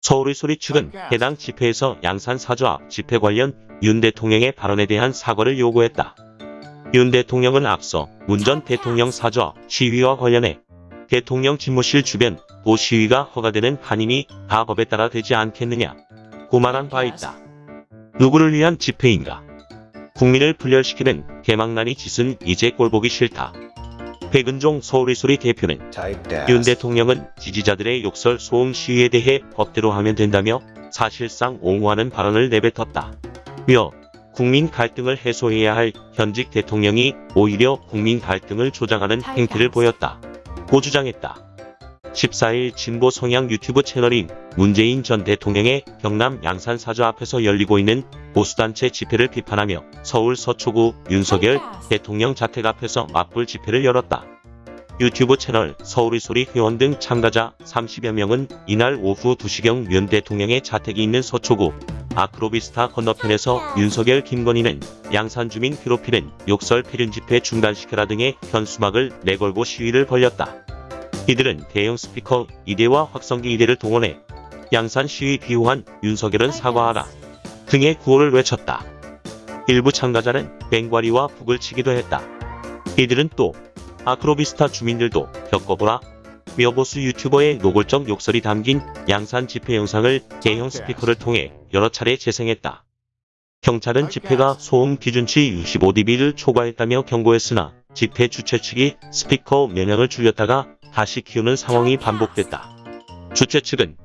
서울의 소리 측은 해당 집회에서 양산 사주 앞 집회 관련 윤 대통령의 발언에 대한 사과를 요구했다. 윤 대통령은 앞서 문 전 대통령 사주 앞 시위와 관련해 대통령 집무실 주변 도 시위가 허가되는 한임이 다 법에 따라 되지 않겠느냐 고만한 바 있다. 누구를 위한 집회인가? 국민을 분열시키는 개망난이 짓은 이제 꼴보기 싫다. 백은종 서울의 소리 대표는 윤 대통령은 지지자들의 욕설 소음 시위에 대해 법대로 하면 된다며 사실상 옹호하는 발언을 내뱉었다. 며 국민 갈등을 해소해야 할 현직 대통령이 오히려 국민 갈등을 조장하는 행태를 보였다. 고 주장했다. 14일 진보 성향 유튜브 채널인 문재인 전 대통령의 경남 양산 사저 앞에서 열리고 있는 보수단체 집회를 비판하며 서울 서초구 윤석열 대통령 자택 앞에서 맞불 집회를 열었다. 유튜브 채널 서울의 소리 회원 등 참가자 30여 명은 이날 오후 2시경 윤 대통령의 자택이 있는 서초구 아크로비스타 건너편에서 윤석열 김건희는 양산 주민 괴롭히는 욕설 폐륜 집회 중단시켜라 등의 현수막을 내걸고 시위를 벌였다. 이들은 대형 스피커 2대와 확성기 2대를 동원해 양산 시위 비호한 윤석열은 사과하라 등의 구호를 외쳤다. 일부 참가자는 뱅과리와 북을 치기도 했다. 이들은 또 아크로비스타 주민들도 겪어보라 미어보수 유튜버의 노골적 욕설이 담긴 양산 집회 영상을 대형 스피커를 통해 여러 차례 재생했다. 경찰은 집회가 소음 기준치 65dB를 초과했다며 경고했으나 집회 주최 측이 스피커 면역을 줄였다가 다시 키우는 상황이 반복됐다. 주최 측은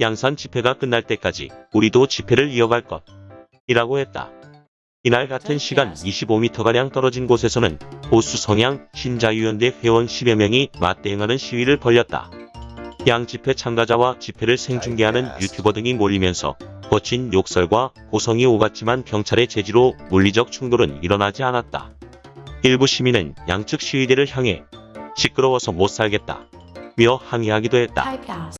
양산 집회가 끝날 때까지 우리도 집회를 이어갈 것 이라고 했다. 이날 같은 시간 25m가량 떨어진 곳에서는 보수 성향 신자유연대 회원 10여 명이 맞대응하는 시위를 벌였다. 양 집회 참가자와 집회를 생중계하는 유튜버 등이 몰리면서 거친 욕설과 고성이 오갔지만 경찰의 제지로 물리적 충돌은 일어나지 않았다. 일부 시민은 양측 시위대를 향해 시끄러워서 못 살겠다. 며 항의하기도 했다.